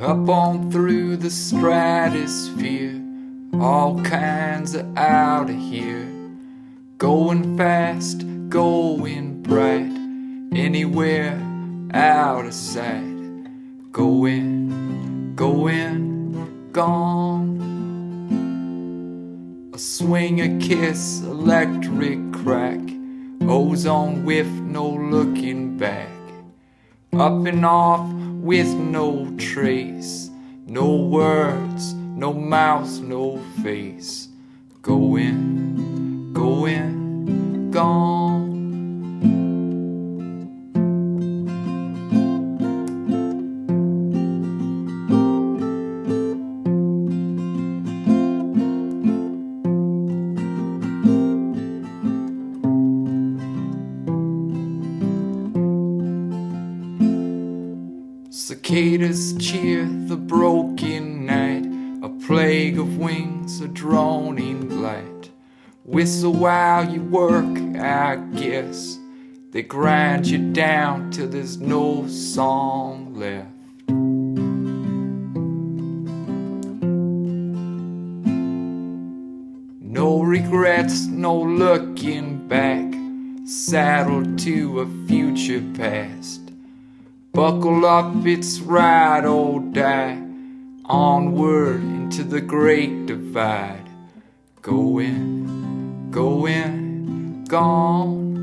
Up on through the stratosphere, all kinds of out of here. Going fast, going bright, anywhere out of sight. Going, going, gone. A swing, a kiss, electric crack, ozone whiff, no looking back. Up and off with no trace, no words, no mouth, no face. Going, going, Cicadas cheer the broken night, a plague of wings, a droning light. Whistle while you work, I guess. They grind you down till there's no song left. No regrets, no looking back, saddled to a future past. Buckle up, it's ride or die. Onward into the great divide. Going, going, gone.